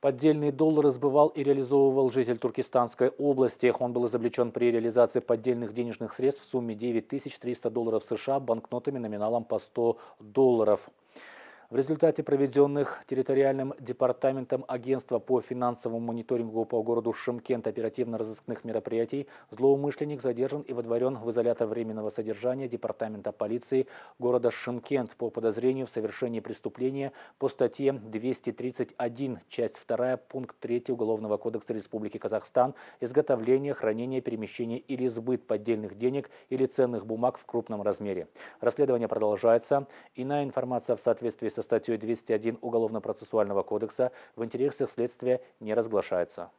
Поддельные доллары сбывал и реализовывал житель Туркестанской области. Он был изобличен при реализации поддельных денежных средств в сумме 9300 долларов США банкнотами номиналом по 100 долларов. В результате проведенных территориальным департаментом агентства по финансовому мониторингу по городу Шымкент оперативно-розыскных мероприятий злоумышленник задержан и водворен в изолятор временного содержания департамента полиции города Шымкент по подозрению в совершении преступления по статье 231, часть 2, пункт 3 Уголовного кодекса Республики Казахстан изготовление, хранение, перемещение или сбыт поддельных денег или ценных бумаг в крупном размере. Расследование продолжается. Иная информация в соответствии с со статьей 201 Уголовно-процессуального кодекса в интересах следствия не разглашается.